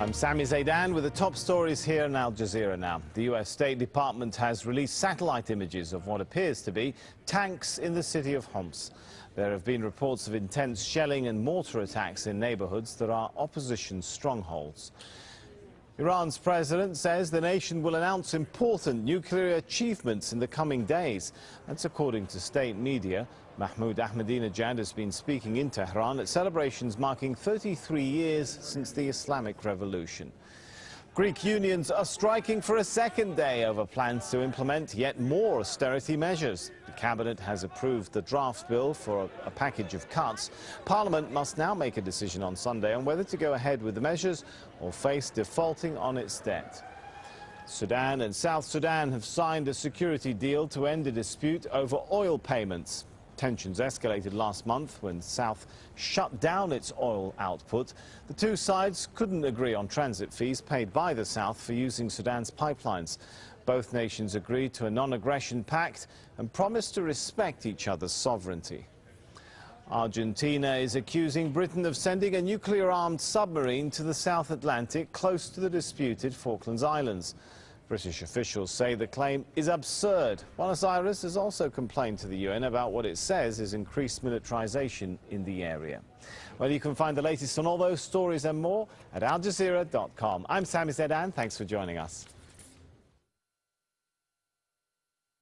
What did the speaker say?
I'm Sami Zeidan with the top stories here in Al Jazeera now. The U.S. State Department has released satellite images of what appears to be tanks in the city of Homs. There have been reports of intense shelling and mortar attacks in neighborhoods that are opposition strongholds. Iran's president says the nation will announce important nuclear achievements in the coming days. That's according to state media. Mahmoud Ahmadinejad has been speaking in Tehran at celebrations marking 33 years since the Islamic Revolution. Greek unions are striking for a second day over plans to implement yet more austerity measures. The cabinet has approved the draft bill for a package of cuts. Parliament must now make a decision on Sunday on whether to go ahead with the measures or face defaulting on its debt. Sudan and South Sudan have signed a security deal to end a dispute over oil payments. Tensions escalated last month when South shut down its oil output. The two sides couldn't agree on transit fees paid by the South for using Sudan's pipelines. Both nations agreed to a non-aggression pact and promised to respect each other's sovereignty. Argentina is accusing Britain of sending a nuclear-armed submarine to the South Atlantic close to the disputed Falklands Islands. British officials say the claim is absurd. Buenos Aires has also complained to the UN about what it says is increased militarization in the area. Well, you can find the latest on all those stories and more at aljazeera.com. I'm Sami Zeidan. Thanks for joining us.